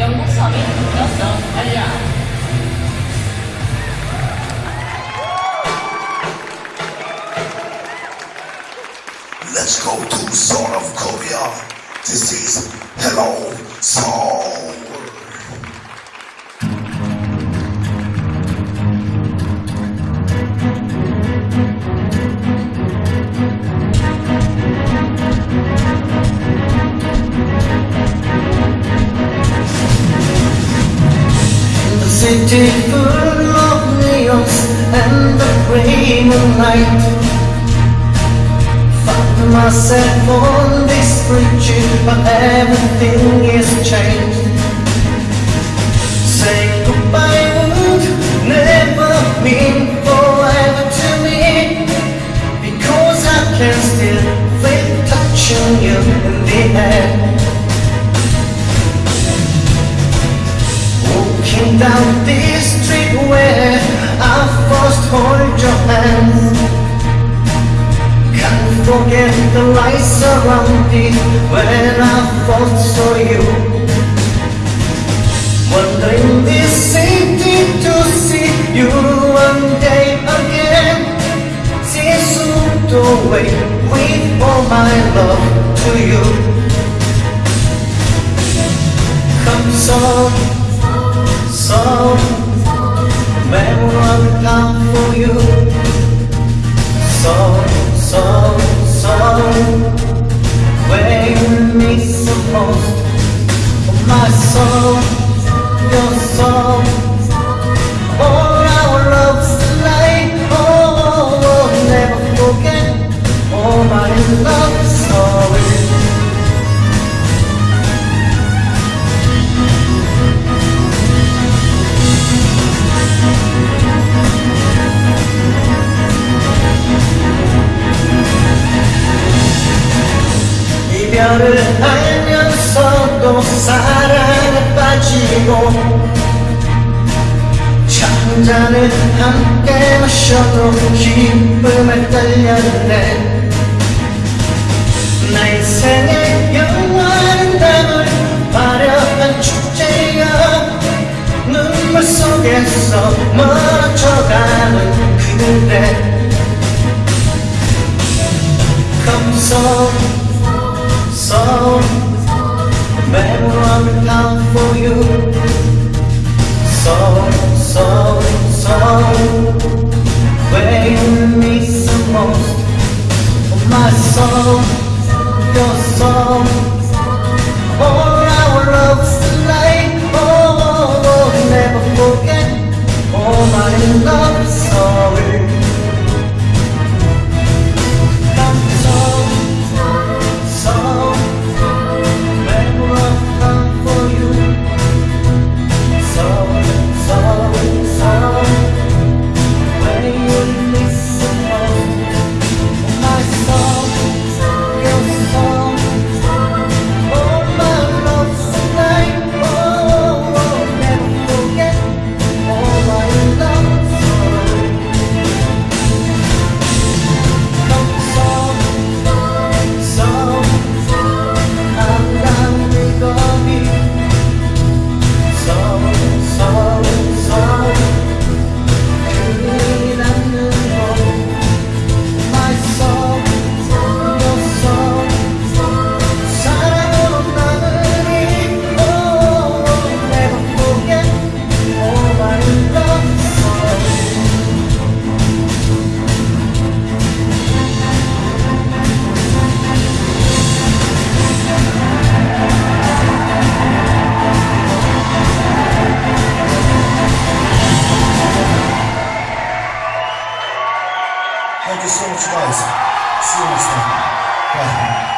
영국 서민 러서 알리아 Let's go to Soul of Korea. This is Hello Soul. City full of neons and the gray moonlight Found myself on this bridge but everything is changed down this street where I first hold your hand. Can't forget the lights around it when I first saw you. Wandering this city to see you one day again. Seems to wait with all my love to you. Come so 이별을 알면서도 사랑 에 빠지고 찬잔을 함께 마셔도 기쁨을 떨렸네. 나 인생의 영원한 담을 화려한 축제야 눈물 속에서 멀어져가는 그대. Come so so Memory come for you so, so Where you need the most of my soul Your soul All our loves tonight oh, oh, oh, never forget. All my love Thank you so much, guys. Time.